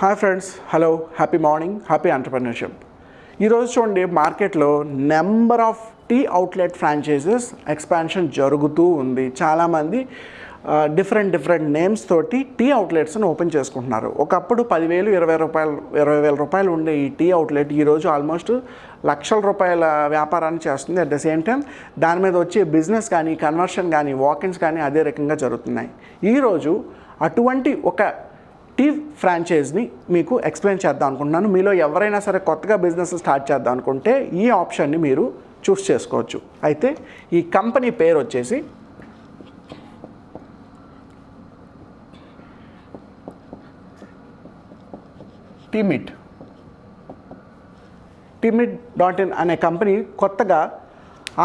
Hi friends hello happy morning happy entrepreneurship ఈరోజు చూడండి మార్కెట్లో number of tea outlet franchises expansion జరుగుతూ ఉంది. చాలామంది డిఫరెంట్ డిఫరెంట్ నేమ్స్ తోటి టీ అవుట్లెట్స్ని ఓపెన్ చేసుకుంటున్నారు. ఒకప్పుడు పదివేలు ఇరవై రూపాయలు ఇరవై వేల రూపాయలు ఉండే ఈ టీ అవుట్లెట్ ఈరోజు ఆల్మోస్ట్ లక్షల రూపాయల వ్యాపారాన్ని చేస్తుంది. అట్ ద సేమ్ టైం దాని మీద వచ్చే బిజినెస్ కానీ కన్వర్షన్ కానీ వాకిన్స్ కానీ అదే రకంగా జరుగుతున్నాయి. ఈరోజు అటువంటి ఒక టీ ఫ్రాంచైజ్ని మీకు ఎక్స్ప్లెయిన్ చేద్దాం అనుకుంటున్నాను. మీలో ఎవరైనా సరే కొత్తగా బిజినెస్ స్టార్ట్ చేద్దాం అనుకుంటే ఈ ఆప్షన్ని మీరు చూస్ చేసుకోవచ్చు. అయితే ఈ కంపెనీ పేరు వచ్చేసి టిమిట్. టిమిట్ డాట్ ఇన్ అనే కంపెనీ కొత్తగా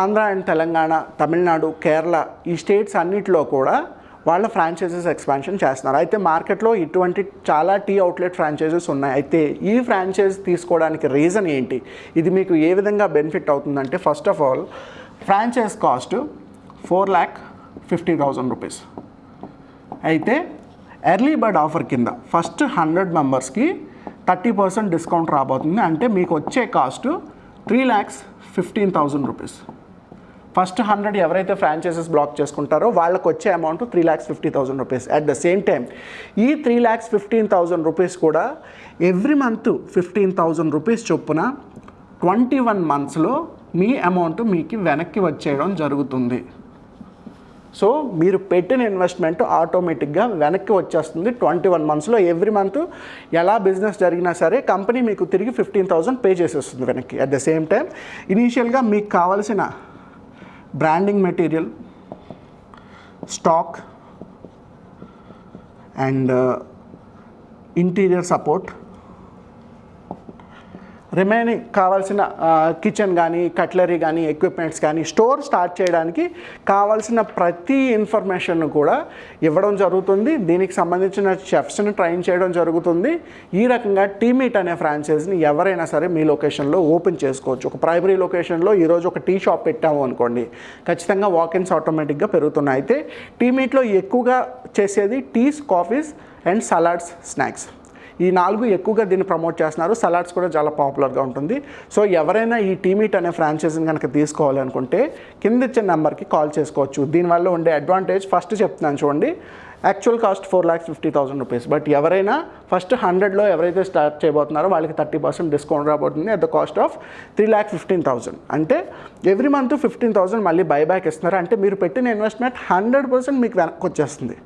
ఆంధ్ర అండ్ తెలంగాణ తమిళనాడు కేరళ ఈ స్టేట్స్ అన్నిటిలో కూడా వాళ్ళ ఫ్రాంచైజెస్ ఎక్స్పాన్షన్ చేస్తున్నారు. అయితే మార్కెట్లో ఇటువంటి చాలా టీ అవుట్లెట్ ఫ్రాంచైజెస్ ఉన్నాయి. అయితే ఈ ఫ్రాంచైజ్ తీసుకోవడానికి రీజన్ ఏంటి? ఇది మీకు ఏ విధంగా బెనిఫిట్ అవుతుందంటే first of all franchise cost four lakh fifty thousand rupees అయితే ఎర్లీ బర్డ్ ఆఫర్ కింద ఫస్ట్ హండ్రెడ్ మెంబర్స్కి థర్టీ పర్సెంట్ డిస్కౌంట్ రాబోతుంది. అంటే మీకు వచ్చే cost three lakhs fifteen thousand rupees first hundred ఎవరైతే ఫ్రాంచైజెస్ బ్లాక్ చేసుకుంటారో వాళ్ళకి వచ్చే amount three lakhs fifty thousand rupees at the same time ఈ three lakhs fifteen thousand rupees కూడా every month fifteen thousand rupees చొప్పున ట్వంటీ వన్ మంత్స్లో మీ amount మీకు వెనక్కి వచ్చేయడం జరుగుతుంది. సో మీరు పెట్టిన ఇన్వెస్ట్మెంట్ ఆటోమేటిక్గా వెనక్కి వచ్చేస్తుంది ట్వంటీ వన్ మంత్స్లో ఎవ్రీ మంత్ ఎలా బిజినెస్ జరిగినా సరే కంపెనీ మీకు తిరిగి ఫిఫ్టీన్ థౌసండ్ పే చేసేస్తుంది వెనక్కి. అట్ ద సేమ్ టైం ఇనీషియల్గా మీకు కావాల్సిన branding material stock and interior support remaining కావాల్సిన కిచెన్ కానీ కట్లరీ కానీ ఎక్విప్మెంట్స్ కానీ స్టోర్ స్టార్ట్ చేయడానికి కావాల్సిన ప్రతి ఇన్ఫర్మేషన్ను కూడా ఇవ్వడం జరుగుతుంది. దీనికి సంబంధించిన చెఫ్స్ని ట్రైన్ చేయడం జరుగుతుంది. ఈ రకంగా టీమీట్ అనే ఫ్రాంచైజ్ని ఎవరైనా సరే మీ లొకేషన్లో ఓపెన్ చేసుకోవచ్చు. ఒక ప్రైమరీ లొకేషన్లో ఈరోజు ఒక టీ షాప్ పెట్టాము అనుకోండి ఖచ్చితంగా వాకిన్స్ ఆటోమేటిక్గా పెరుగుతున్నాయి. అయితే టీమీట్లో ఎక్కువగా చేసేది teas coffees and salads snacks ఈ నాలుగు ఎక్కువగా దీన్ని ప్రమోట్ చేస్తున్నారు. సలాడ్స్ కూడా చాలా పాపులర్గా ఉంటుంది. సో ఎవరైనా ఈ టీమీట్ అనే ఫ్రాంచైజీని కనుక తీసుకోవాలి అనుకుంటే కింద ఇచ్చిన నెంబర్కి కాల్ చేసుకోవచ్చు. దీనివల్ల ఉండే అడ్వాంటేజ్ ఫస్ట్ చెప్తున్నాను చూడండి. Actual cost four lakhs fifty thousand rupees but ఎవరైనా ఫస్ట్ హండ్రెడ్లో ఎవరైతే స్టార్ట్ చేయబోతున్నారో వాళ్ళకి థర్టీ పర్సెంట్ డిస్కౌంట్ రాబోతుంది at the cost of three lakh fifteen thousand అంటే ఎవ్రీ మంత్ ఫిఫ్టీన్ థౌసండ్ మళ్ళీ బైబ్యాక్ ఇస్తున్నారు. అంటే మీరు పెట్టిన ఇన్వెస్ట్మెంట్ హండ్రెడ్ పర్సెంట్ మీకు వెనక్కి వచ్చేస్తుంది.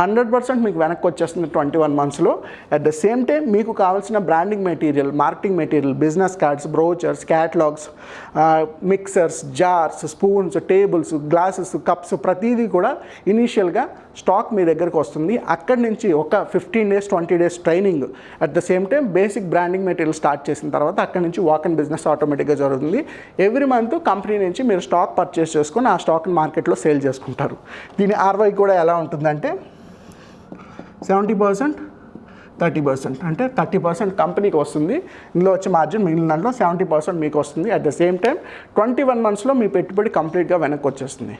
హండ్రెడ్ పర్సెంట్ మీకు వెనక్కి వచ్చేస్తుంది ట్వంటీ వన్ మంత్స్లో. అట్ ద సేమ్ టైం మీకు కావాల్సిన branding material marketing material business cards brochures catalogues mixers jars spoons tables glasses cups ప్రతిదీ కూడా ఇనీషియల్గా స్టాక్ మీ దగ్గరకు వస్తుంది. అక్కడి నుంచి ఒక fifteen days twenty days training at the same time basic branding material start చేసిన తర్వాత అక్కడి నుంచి వాక్ అండ్ బిజినెస్ ఆటోమేటిక్గా జరుగుతుంది. ఎవ్రీ మంత్ కంపెనీ నుంచి మీరు స్టాక్ పర్చేస్ చేసుకొని ఆ స్టాక్ని మార్కెట్లో సేల్ చేసుకుంటారు. దీని ఆర్వై కూడా ఎలా ఉంటుందంటే సెవెంటీ పర్సెంట్ థర్టీ పర్సెంట్. అంటే థర్టీ పర్సెంట్ కంపెనీకి వస్తుంది. ఇందులో వచ్చే మార్జిన్ మిగిలిన దాంట్లో సెవెంటీ పర్సెంట్ మీకు వస్తుంది. At the same time twenty one మంత్స్లో మీ పెట్టుబడి కంప్లీట్గా వెనక్కి వచ్చేస్తుంది.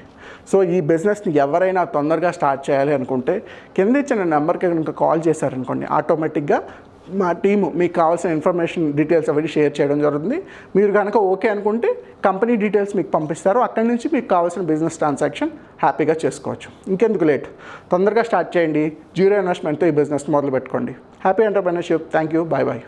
సో ఈ బిజినెస్ని ఎవరైనా తొందరగా స్టార్ట్ చేయాలి అనుకుంటే కింద ఇచ్చిన నెంబర్కి కనుక కాల్ చేశారనుకోండి ఆటోమేటిక్గా మా టీము మీకు కావాల్సిన ఇన్ఫర్మేషన్ డీటెయిల్స్ అవన్నీ షేర్ చేయడం జరుగుతుంది. మీరు కనుక ఓకే అనుకుంటే కంపెనీ డీటెయిల్స్ మీకు పంపిస్తారు. అక్కడి నుంచి మీకు కావాల్సిన బిజినెస్ ట్రాన్సాక్షన్ హ్యాపీగా చేసుకోవచ్చు. ఇంకెందుకు లేట్? తొందరగా స్టార్ట్ చేయండి. జీరో ఇన్వెస్ట్మెంట్తో ఈ బిజినెస్ మొదలు పెట్టుకోండి happy entrepreneurship. Thank you bye bye.